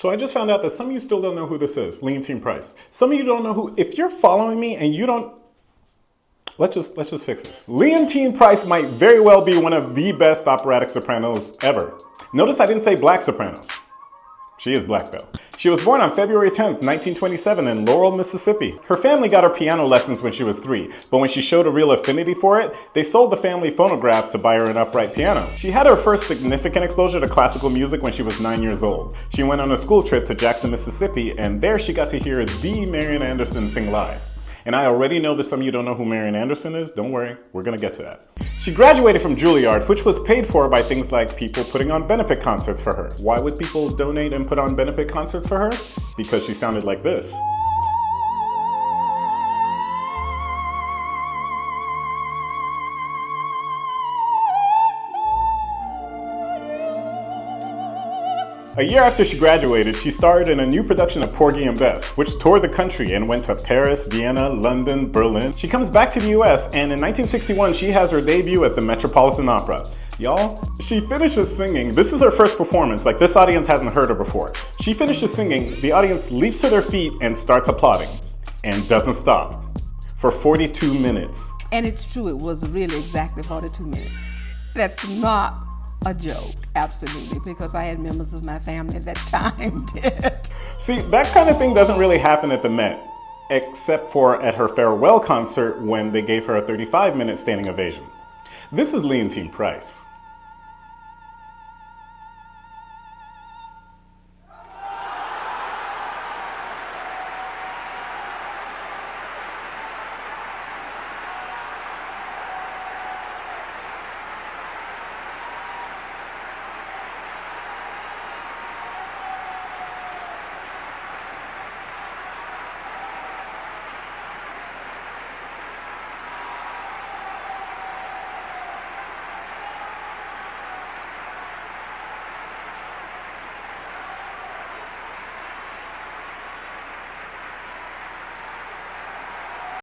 So I just found out that some of you still don't know who this is, Leontyne Price. Some of you don't know who, if you're following me and you don't, let's just, let's just fix this. Leontyne Price might very well be one of the best operatic sopranos ever. Notice I didn't say black sopranos. She is black though. She was born on February 10, 1927 in Laurel, Mississippi. Her family got her piano lessons when she was three, but when she showed a real affinity for it, they sold the family phonograph to buy her an upright piano. She had her first significant exposure to classical music when she was nine years old. She went on a school trip to Jackson, Mississippi, and there she got to hear the Marian Anderson sing live. And I already know that some of you don't know who Marian Anderson is. Don't worry, we're gonna get to that. She graduated from Juilliard, which was paid for by things like people putting on benefit concerts for her. Why would people donate and put on benefit concerts for her? Because she sounded like this. A year after she graduated, she starred in a new production of Porgy and Bess, which toured the country and went to Paris, Vienna, London, Berlin. She comes back to the US and in 1961 she has her debut at the Metropolitan Opera. Y'all, she finishes singing. This is her first performance, like this audience hasn't heard her before. She finishes singing, the audience leaps to their feet and starts applauding, and doesn't stop, for 42 minutes. And it's true, it was really exactly 42 minutes. That's not a joke, absolutely, because I had members of my family at that time did. See, that kind of thing doesn't really happen at the Met, except for at her farewell concert when they gave her a 35 minute standing ovation. This is Leontyne Price.